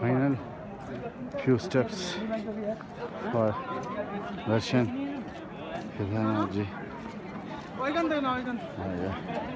final few steps for Russian Khizana ji. ওইখান ah, yeah.